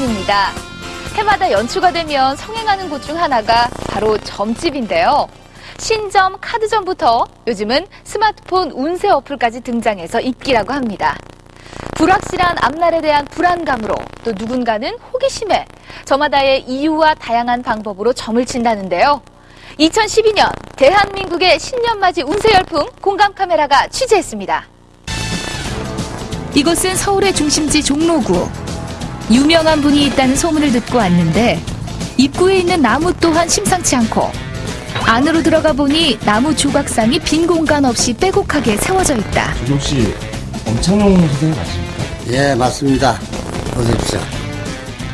때문입니다. 해마다 연초가 되면 성행하는 곳 중 하나가 바로 점집인데요. 신점, 카드점부터 요즘은 스마트폰 운세 어플까지 등장해서 인기라고 합니다. 불확실한 앞날에 대한 불안감으로 또 누군가는 호기심에 저마다의 이유와 다양한 방법으로 점을 친다는데요. 2012년 대한민국의 신년맞이 운세 열풍 공감 카메라가 취재했습니다. 이곳은 서울의 중심지 종로구. 유명한 분이 있다는 소문을 듣고 왔는데 입구에 있는 나무 또한 심상치 않고 안으로 들어가 보니 나무 조각상이 빈 공간 없이 빼곡하게 세워져 있다. 저기 혹시 엄창용 선생님 맞습니까? 예, 맞습니다. 보십시오.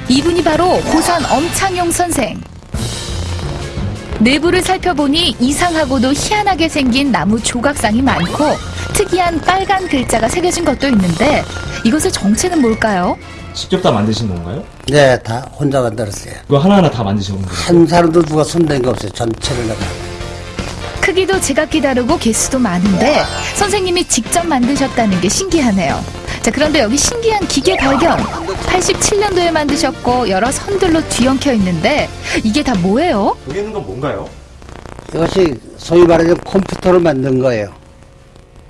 이분이 바로 고산 엄창용 선생. 내부를 살펴보니 이상하고도 희한하게 생긴 나무 조각상이 많고 특이한 빨간 글자가 새겨진 것도 있는데 이것의 정체는 뭘까요? 직접 다 만드신 건가요? 네, 다 혼자 만들었어요. 이거 하나하나 다 만드신 건가요? 한 사람도 누가 손댄 게 없어요. 전체를 내가. 크기도 제각기 다르고 개수도 많은데 선생님이 직접 만드셨다는 게 신기하네요. 자, 그런데 여기 신기한 기계 발견. 87년도에 만드셨고 여러 선들로 뒤엉켜 있는데 이게 다 뭐예요? 여기 있는 건 뭔가요? 이것이 소위 말하는 컴퓨터로 만든 거예요.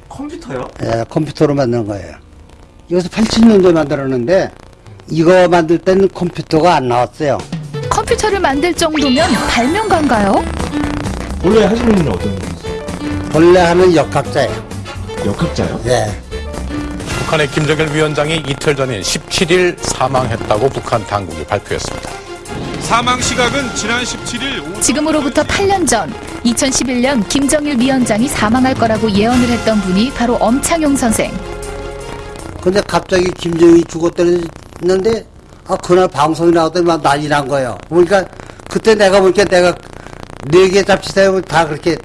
컴퓨터요? 예, 컴퓨터로 만든 거예요. 이것을 87년도에 만들었는데 이거 만들 때는 컴퓨터가 안 나왔어요. 컴퓨터를 만들 정도면 발명가인가요? 원래 하시는 일은 어떤 분이세요? 본래 하는 역학자예요. 역학자요? 예. 북한의 김정일 위원장이 이틀 전인 17일 사망했다고 북한 당국이 발표했습니다. 사망 시각은 지난 17일 오전 지금으로부터 8년 전 2011년 김정일 위원장이 사망할 거라고 예언을 했던 분이 바로 엄창용 선생. 근데 갑자기 김정일이 죽었다는 데 아 그날 방송이 나왔더니 막 난리 난 거예요. 그러니까 그때 내가 보니까 내가 네 개 잡지사에 다 그렇게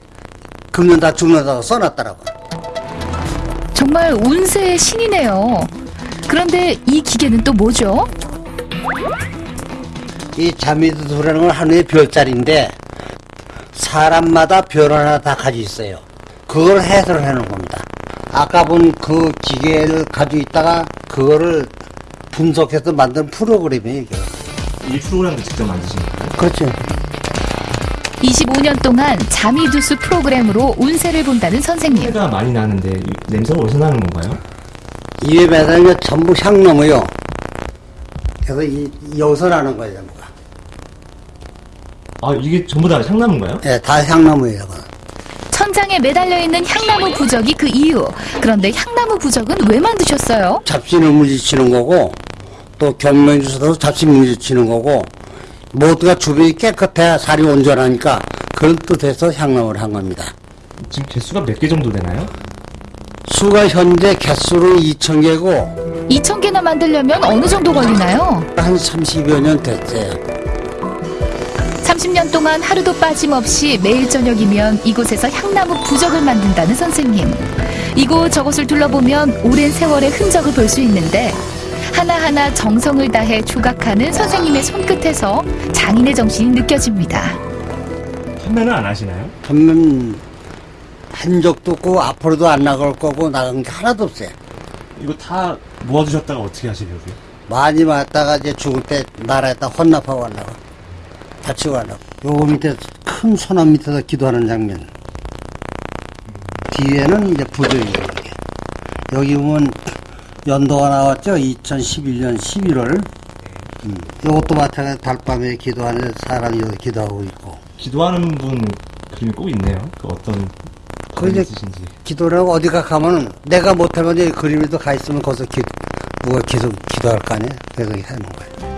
긁는다 죽는다고 써놨더라고. 정말 운세의 신이네요. 그런데 이 기계는 또 뭐죠? 이 자미두라는 건 하루의 별자리인데 사람마다 별 하나 다 가지고 있어요. 그걸 해설을 해놓은 겁니다. 아까 본 그 기계를 가지고 있다가 그거를 분석해서 만든 프로그램이에요. 이게. 이 프로그램도 직접 만드신 건가요? 그렇죠. 25년 동안 자미두수 프로그램으로 운세를 본다는 선생님. 냄새가 많이 나는데 이 냄새가 어디서 나는 건가요? 이에 매달면 전부 향나무요. 그래서 이, 여기서 나는 거예요, 전부가. 아 이게 전부 다 향나무인가요? 예, 다 향나무예요, 이거. 천장에 매달려 있는 향나무 부적이 그 이유. 그런데 향나무 부적은 왜 만드셨어요? 잡신을 무지치는 거고, 또 경명 주소도 잡신 무지치는 거고, 모두가 주변이 깨끗해야 살이 온전하니까 그런 뜻에서 향나무를 한 겁니다. 지금 개수가 몇 개 정도 되나요? 수가 현재 개수로 2,000개고, 2,000개나 만들려면 어느 정도 걸리나요? 한 30여 년 됐어요. 30년 동안 하루도 빠짐없이 매일 저녁이면 이곳에서 향나무 부적을 만든다는 선생님. 이곳 저곳을 둘러보면 오랜 세월의 흔적을 볼 수 있는데 하나하나 정성을 다해 조각하는 선생님의 손끝에서 장인의 정신이 느껴집니다. 판매는 안 하시나요? 한번 한 적도 없고, 앞으로도 안 나갈 거고, 나간 게 하나도 없어요. 이거 다 모아두셨다가 어떻게 하시려고요? 많이 왔다가 이제 죽을 때 나라에다 혼납하고 가려고. 다치고 가려고. 요거 밑에 큰 소나무 밑에서 기도하는 장면. 뒤에는 이제. 이게. 여기 보면 연도가 나왔죠? 2011년 11월. 음. 요것도 마찬가지 달밤에 기도하는 사람이 여기 기도하고 있고. 기도하는 분 그림이 꼭 있네요. 그 어떤 그 이제 있으신지. 기도를 하고 어디가 가면은 내가 못하면 이 그림에도 가 있으면 거기서 기, 누가 계속 기도할 거 아니에요? 그래서 이렇게 하는 거예요.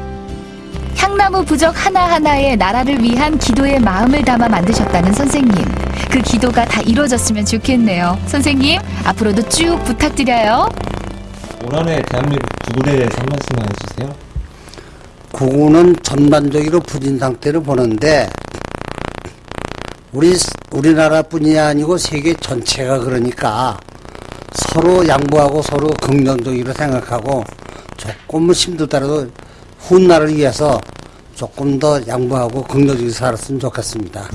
향나무 부적 하나하나에 나라를 위한 기도의 마음을 담아 만드셨다는 선생님. 그 기도가 다 이루어졌으면 좋겠네요. 선생님, 앞으로도 쭉 부탁드려요. 올 한해 대한민국 구글에 대해서 한 말씀 해주세요. 구구는 전반적으로 부진 상태를 보는데 우리 우리나라뿐이 아니고 세계 전체가 그러니까 서로 양보하고 서로 긍정적으로 생각하고 조금은 힘들더라도 훗날을 위해서 조금 더 양보하고 긍정적으로 살았으면 좋겠습니다.